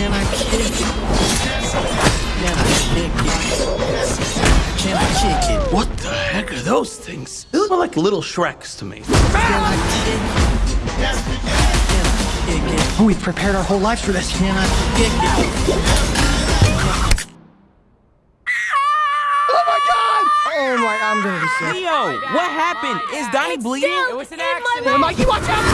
Can I kick it? Can I kick it? Can I kick it? What the heck are those things? They look like little Shreks to me. Can I kick it? Can I kick it? Oh, we've prepared our whole lives for this. Can I kick it? Oh my, I'm gonna be sick. Leo, what happened? Is Donnie bleeding? It was an accident. Mikey, watch out!